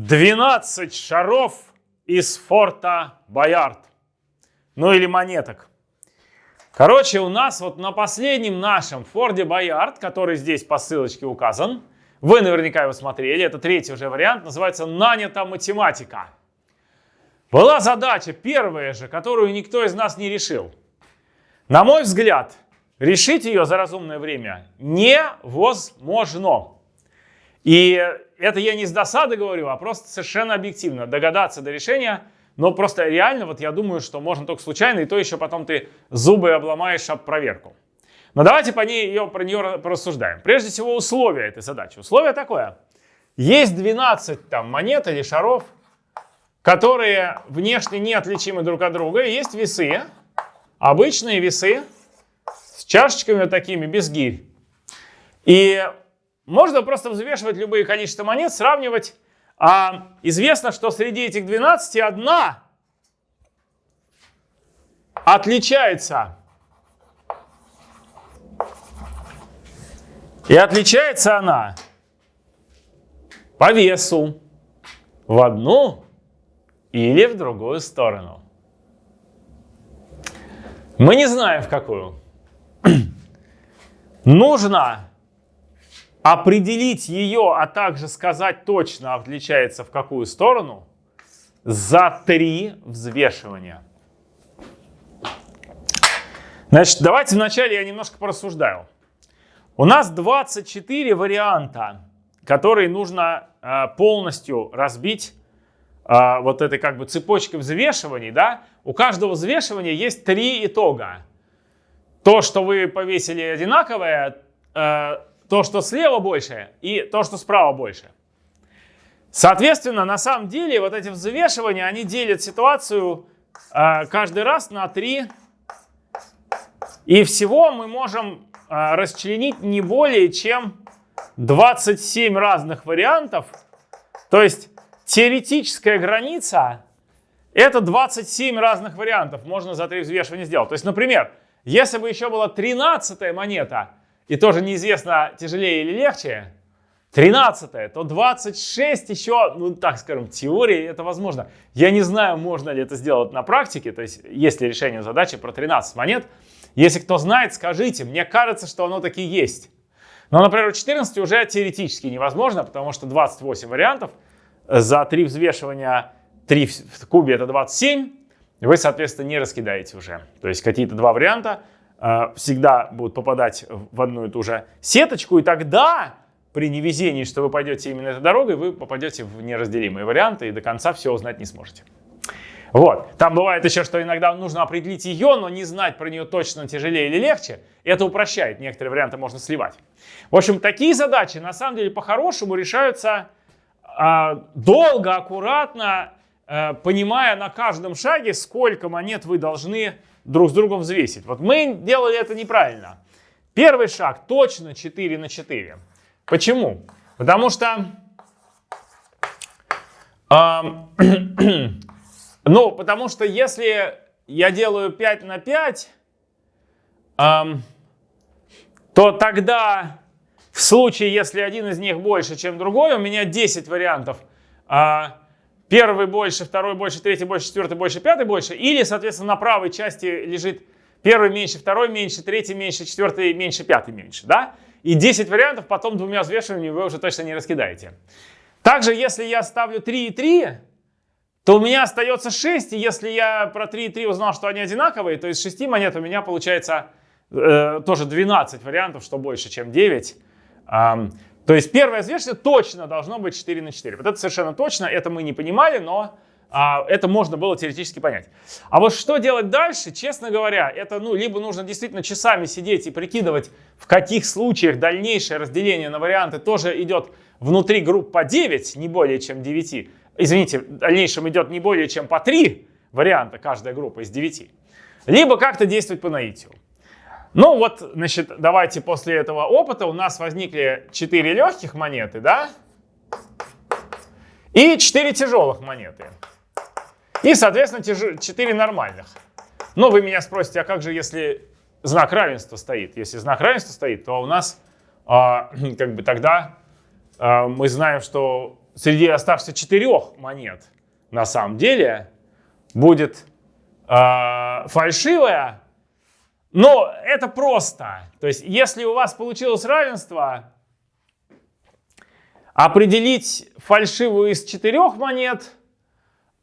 12 шаров из форта Боярд. Ну или монеток. Короче, у нас вот на последнем нашем Форде Боярд, который здесь по ссылочке указан, вы наверняка его смотрели, это третий уже вариант, называется «Нанята математика». Была задача первая же, которую никто из нас не решил. На мой взгляд, решить ее за разумное время невозможно. И это я не с досады говорю, а просто совершенно объективно. Догадаться до решения, но просто реально, вот я думаю, что можно только случайно, и то еще потом ты зубы обломаешь об проверку. Но давайте по ней, ее, про нее порассуждаем. Прежде всего, условия этой задачи. Условие такое. Есть 12 там, монет или шаров, которые внешне неотличимы друг от друга. Есть весы, обычные весы, с чашечками такими, без гирь. И можно просто взвешивать любые количества монет, сравнивать. А известно, что среди этих 12 одна отличается. И отличается она по весу в одну или в другую сторону. Мы не знаем в какую. Нужно определить ее, а также сказать точно, отличается в какую сторону, за три взвешивания. Значит, давайте вначале я немножко порассуждаю. У нас 24 варианта, которые нужно э, полностью разбить э, вот этой как бы цепочкой взвешиваний. Да? У каждого взвешивания есть три итога. То, что вы повесили одинаковое, э, то, что слева больше, и то, что справа больше. Соответственно, на самом деле вот эти взвешивания, они делят ситуацию э, каждый раз на три. И всего мы можем э, расчленить не более чем 27 разных вариантов. То есть теоретическая граница это 27 разных вариантов можно за три взвешивания сделать. То есть, например, если бы еще была 13 монета, и тоже неизвестно, тяжелее или легче, 13 то 26 еще, ну так скажем, в теории это возможно. Я не знаю, можно ли это сделать на практике, то есть есть ли решение задачи про 13 монет. Если кто знает, скажите, мне кажется, что оно таки есть. Но, например, у 14 уже теоретически невозможно, потому что 28 вариантов, за 3 взвешивания 3 в кубе это 27, вы, соответственно, не раскидаете уже. То есть какие-то два варианта всегда будут попадать в одну и ту же сеточку, и тогда при невезении, что вы пойдете именно этой дорогой, вы попадете в неразделимые варианты и до конца все узнать не сможете. Вот. Там бывает еще, что иногда нужно определить ее, но не знать про нее точно тяжелее или легче. Это упрощает. Некоторые варианты можно сливать. В общем, такие задачи на самом деле по-хорошему решаются э, долго, аккуратно, э, понимая на каждом шаге, сколько монет вы должны друг с другом взвесить. Вот мы делали это неправильно. Первый шаг точно 4 на 4. Почему? Потому что... Э, ну, потому что если я делаю 5 на 5, э, то тогда в случае, если один из них больше, чем другой, у меня 10 вариантов. Э, Первый больше, второй больше, третий больше, четвертый больше, пятый больше. Или, соответственно, на правой части лежит первый меньше, второй меньше, третий меньше, четвертый меньше, пятый меньше. Да? И 10 вариантов потом двумя взвешиваниями вы уже точно не раскидаете. Также, если я ставлю 3 и 3, то у меня остается 6. И если я про 3 и 3 узнал, что они одинаковые, то из 6 монет у меня получается э, тоже 12 вариантов, что больше, чем 9. Um, то есть первое взвешивание точно должно быть 4 на 4. Вот это совершенно точно, это мы не понимали, но а, это можно было теоретически понять. А вот что делать дальше, честно говоря, это ну, либо нужно действительно часами сидеть и прикидывать, в каких случаях дальнейшее разделение на варианты тоже идет внутри групп по 9, не более чем 9. Извините, в дальнейшем идет не более чем по 3 варианта каждая группа из 9. Либо как-то действовать по наитию. Ну вот, значит, давайте после этого опыта у нас возникли 4 легких монеты, да? И 4 тяжелых монеты. И, соответственно, 4 нормальных. Но вы меня спросите, а как же, если знак равенства стоит? Если знак равенства стоит, то у нас а, как бы тогда а, мы знаем, что среди оставшихся четырех монет на самом деле будет э, фальшивая. Но это просто. То есть, если у вас получилось равенство, определить фальшивую из четырех монет,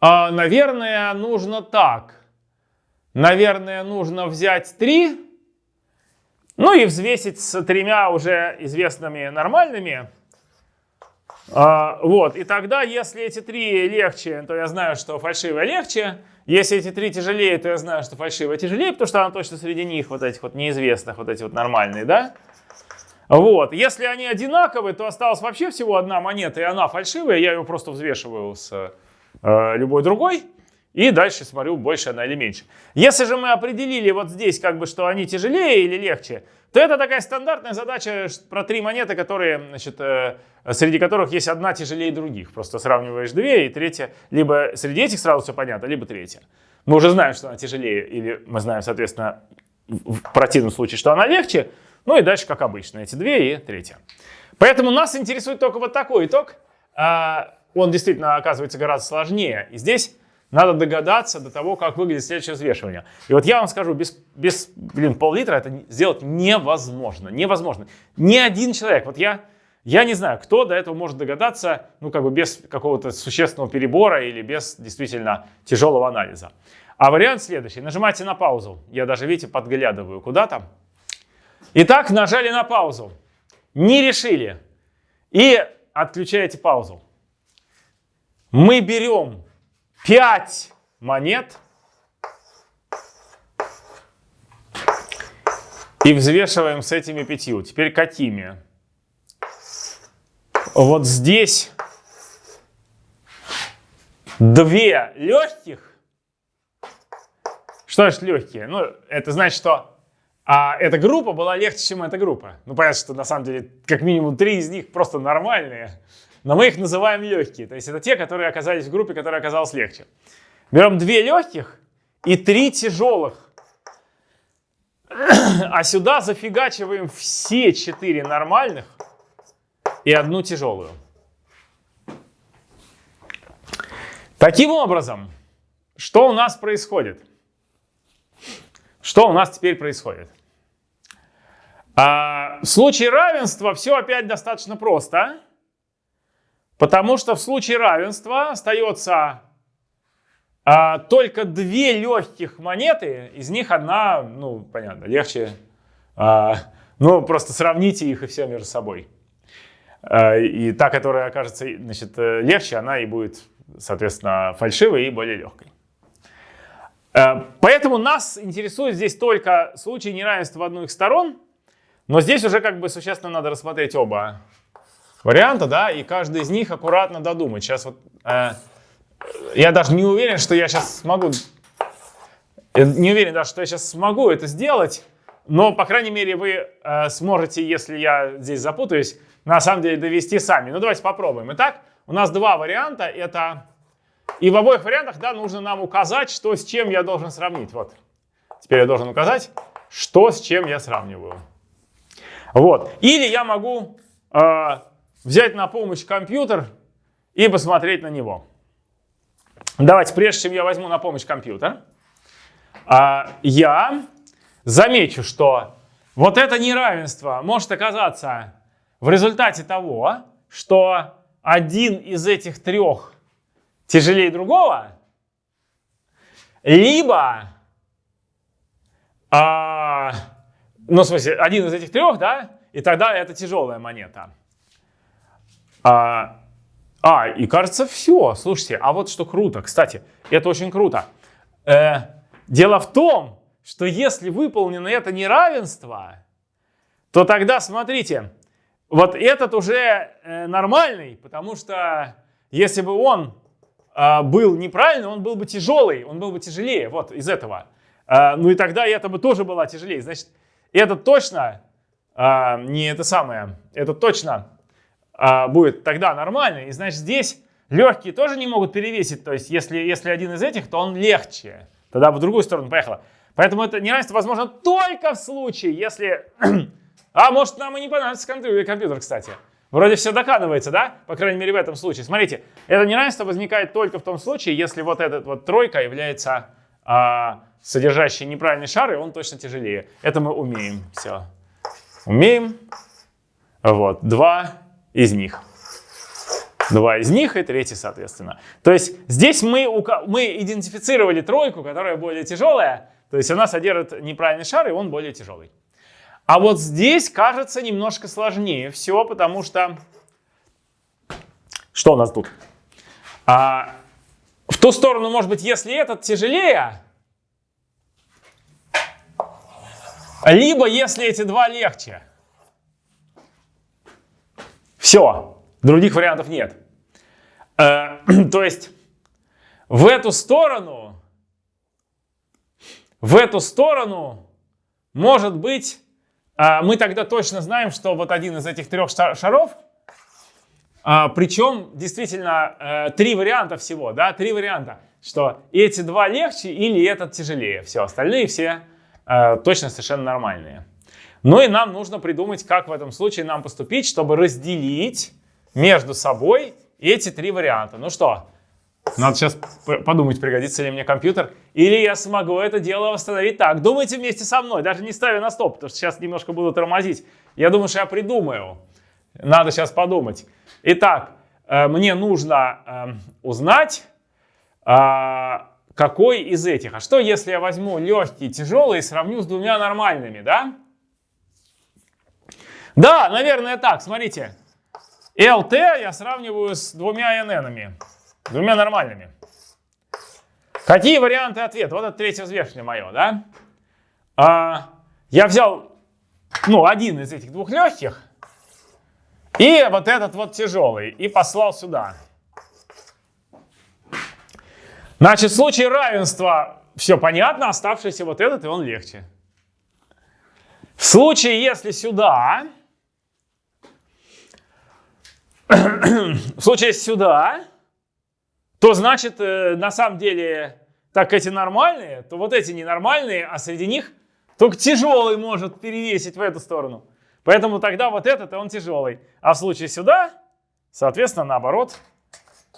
э, наверное, нужно так. Наверное, нужно взять три, ну и взвесить с тремя уже известными нормальными. А, вот, и тогда, если эти три легче, то я знаю, что фальшивая легче. Если эти три тяжелее, то я знаю, что фальшивая тяжелее, потому что она точно среди них, вот этих вот неизвестных, вот эти вот нормальные, да? Вот, если они одинаковые, то осталась вообще всего одна монета, и она фальшивая, я ее просто взвешиваю с э, любой другой. И дальше смотрю, больше она или меньше. Если же мы определили вот здесь, как бы, что они тяжелее или легче, то это такая стандартная задача про три монеты, которые, значит, э, среди которых есть одна тяжелее других. Просто сравниваешь две, и третья, либо среди этих сразу все понятно, либо третья. Мы уже знаем, что она тяжелее, или мы знаем, соответственно, в противном случае, что она легче. Ну и дальше, как обычно, эти две и третья. Поэтому нас интересует только вот такой итог. А, он действительно оказывается гораздо сложнее. И здесь надо догадаться до того, как выглядит следующее взвешивание. И вот я вам скажу, без, без блин, пол-литра это сделать невозможно. Невозможно. Ни один человек, вот я, я не знаю, кто до этого может догадаться, ну как бы без какого-то существенного перебора или без действительно тяжелого анализа. А вариант следующий. Нажимайте на паузу. Я даже, видите, подглядываю куда-то. Итак, нажали на паузу. Не решили. И отключаете паузу. Мы берем 5 монет и взвешиваем с этими пятью. Теперь какими? Вот здесь две легких. Что значит легкие? Ну, это значит, что а эта группа была легче, чем эта группа. Ну, понятно, что на самом деле как минимум три из них просто нормальные но мы их называем легкие. То есть это те, которые оказались в группе, которая оказалась легче. Берем две легких и три тяжелых. А сюда зафигачиваем все четыре нормальных и одну тяжелую. Таким образом, что у нас происходит? Что у нас теперь происходит? А, в случае равенства все опять достаточно просто. Потому что в случае равенства остается а, только две легких монеты, из них одна, ну, понятно, легче. А, ну, просто сравните их и все между собой. А, и та, которая окажется значит, легче, она и будет, соответственно, фальшивой и более легкой. А, поэтому нас интересует здесь только случай неравенства одной из сторон, но здесь уже как бы существенно надо рассмотреть оба варианта, да, и каждый из них аккуратно додумать. Сейчас вот э, я даже не уверен, что я сейчас смогу, не уверен даже, что я сейчас смогу это сделать, но, по крайней мере, вы э, сможете, если я здесь запутаюсь, на самом деле довести сами. Ну, давайте попробуем. Итак, у нас два варианта. Это и в обоих вариантах, да, нужно нам указать, что с чем я должен сравнить. Вот. Теперь я должен указать, что с чем я сравниваю. Вот. Или я могу э, взять на помощь компьютер и посмотреть на него. Давайте, прежде чем я возьму на помощь компьютер, а, я замечу, что вот это неравенство может оказаться в результате того, что один из этих трех тяжелее другого, либо, а, ну, в смысле, один из этих трех, да, и тогда это тяжелая монета. А, а, и кажется, все. Слушайте, а вот что круто. Кстати, это очень круто. Э, дело в том, что если выполнено это неравенство, то тогда, смотрите, вот этот уже э, нормальный, потому что если бы он э, был неправильный, он был бы тяжелый, он был бы тяжелее, вот из этого. Э, ну и тогда это бы тоже была тяжелее. Значит, это точно э, не это самое, это точно а, будет тогда нормальный. И значит здесь легкие тоже не могут перевесить. То есть если, если один из этих, то он легче. Тогда в другую сторону поехало. Поэтому это неравенство возможно только в случае, если... а может нам и не понадобится компьютер, кстати. Вроде все докладывается, да? По крайней мере в этом случае. Смотрите, это неравенство возникает только в том случае, если вот эта вот тройка является а, содержащей неправильный шар, и он точно тяжелее. Это мы умеем. Все. Умеем. Вот. Два из них. Два из них и третий, соответственно. То есть здесь мы, мы идентифицировали тройку, которая более тяжелая. То есть она содержит неправильный шар, и он более тяжелый. А вот здесь кажется немножко сложнее все, потому что... Что у нас тут? А, в ту сторону, может быть, если этот тяжелее, либо если эти два легче. Все, других вариантов нет. Э, то есть в эту сторону, в эту сторону может быть а, мы тогда точно знаем, что вот один из этих трех шаров, а, причем действительно э, три варианта всего, да, три варианта, что эти два легче или этот тяжелее, все остальные все э, точно совершенно нормальные. Ну и нам нужно придумать, как в этом случае нам поступить, чтобы разделить между собой эти три варианта. Ну что, надо сейчас подумать, пригодится ли мне компьютер. Или я смогу это дело восстановить так. Думайте вместе со мной, даже не ставя на стоп, потому что сейчас немножко буду тормозить. Я думаю, что я придумаю. Надо сейчас подумать. Итак, э, мне нужно эм, узнать, а, какой из этих. А что, если я возьму легкий, тяжелый и сравню с двумя нормальными, да? Да, наверное, так. Смотрите. LT я сравниваю с двумя NN. Двумя нормальными. Какие варианты ответа? Вот это третье взвешивание мое, да? А, я взял, ну, один из этих двух легких и вот этот вот тяжелый и послал сюда. Значит, в случае равенства все понятно, оставшийся вот этот, и он легче. В случае, если сюда, в случае сюда, то значит, э, на самом деле, так эти нормальные, то вот эти ненормальные, а среди них только тяжелый может перевесить в эту сторону. Поэтому тогда вот этот, он тяжелый. А в случае сюда, соответственно, наоборот,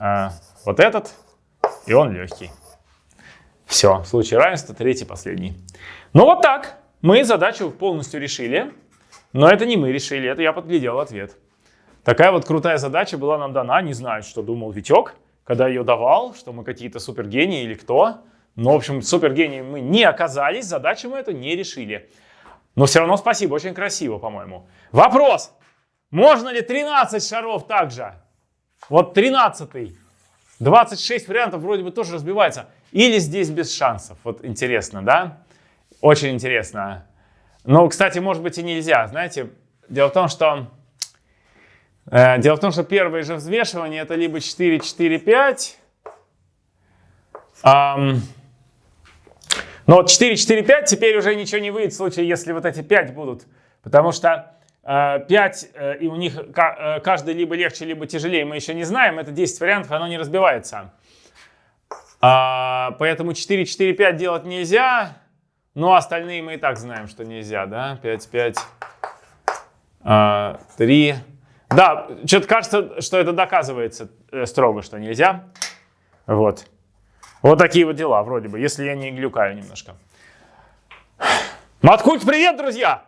э, вот этот, и он легкий. Все, в случае равенства третий, последний. Ну вот так. Мы задачу полностью решили. Но это не мы решили, это я подглядел ответ. Такая вот крутая задача была нам дана. Не знаю, что думал Витек когда ее давал, что мы какие-то супергении или кто. Но, в общем, супергении мы не оказались, задачу мы эту не решили. Но все равно спасибо, очень красиво, по-моему. Вопрос. Можно ли 13 шаров также? Вот 13 26 вариантов вроде бы тоже разбивается. Или здесь без шансов? Вот интересно, да? Очень интересно. Но, кстати, может быть и нельзя. Знаете, дело в том, что дело в том, что первое же взвешивание это либо 4, 4, 5. Um, но вот 4, 4, 5 теперь уже ничего не выйдет в случае, если вот эти 5 будут. Потому что э, 5 э, и у них э, каждый либо легче, либо тяжелее, мы еще не знаем. Это 10 вариантов, оно не разбивается. А, поэтому 4, 4, 5 делать нельзя. Но остальные мы и так знаем, что нельзя. Да? 5, 5, а, 3, да, что-то кажется, что это доказывается э, строго, что нельзя. Вот. Вот такие вот дела, вроде бы, если я не глюкаю немножко. Маткульт, привет, друзья!